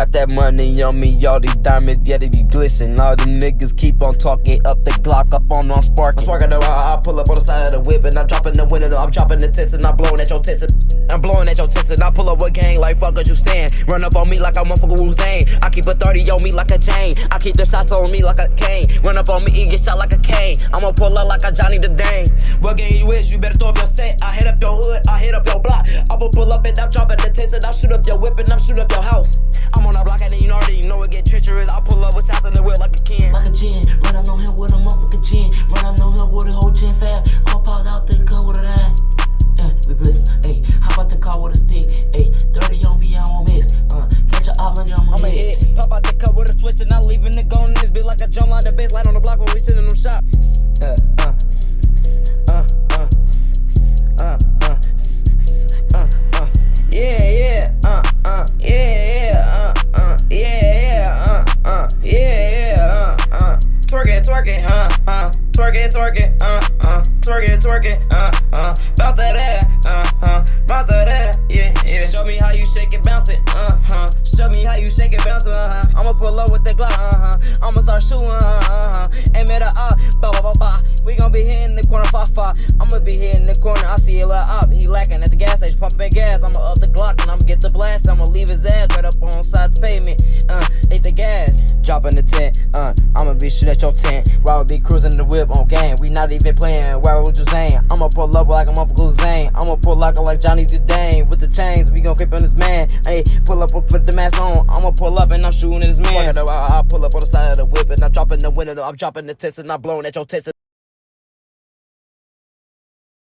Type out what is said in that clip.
Got that money on me, all these diamonds, yeah, they be glisten. All them niggas keep on talking up the Glock, up on on spark. I'm sparking the I pull up on the side of the whip and I'm dropping the window. I'm dropping the tits and I'm blowing at your tits. I'm blowing at your tits and I pull up with gang like fuck what you saying. Run up on me like a motherfucker Hussein. I keep a 30 on me like a chain. I keep the shots on me like a cane. Run up on me and get shot like a cane. I'ma pull up like a Johnny the Dane. What gang you is? You better throw up your set. I hit up your hood, I hit up your block. I'ma pull up and I'm dropping the tits and I'll shoot up your whip and I'm shoot up your house. I'm on the and you already know it get treacherous. I pull up with shots in the whip like a can. Like a gin, run up on him with a motherfucking gin. Run up on him with a whole gin fab. I'll pop out the car with a nine. Yeah, we bristle. Ayy, how about the car with a stick? Ayy, 30 on me, I won't miss. Uh, catch a op money, I'ma I'ma hit. hit. Pop out the cut with a switch and I'm leaving it going in this bitch like a jump out the base light on the block when we sitting in them. Uh, uh, uh, uh, twerk it, twerk it, uh, uh, twerk it, twerk it, uh, uh, bounce that ass, uh, uh, bounce that ass, yeah, yeah. Show me how you shake it, bounce it, uh, huh. Show me how you shake it, bounce it, uh, huh. I'ma pull up with the Glock, uh, huh. I'ma start shooting, uh, uh, huh. Aim at a up, ba ba ba ba. We gon' be hitting the corner, fa fa. I'ma be hitting the corner. I see a little up, he lacking at the gas station, pumping gas. I'ma up the Glock and I'ma get the blast. I'ma leave his ass right up on side the pavement, uh, hit the gas. Dropping the tent, uh, Be shooting at your tent. While we be cruising the whip on game. We not even playing. Where would you saying? I'ma pull up like a motherfucker Zane. I'ma pull up like Johnny the Dane. With the chains, we gon' creep on this man. Hey, pull up put the mask on. I'ma pull up and I'm shooting at this man. I, I pull up on the side of the whip and I'm dropping the window. I'm dropping the tits and I'm blowing at your tits.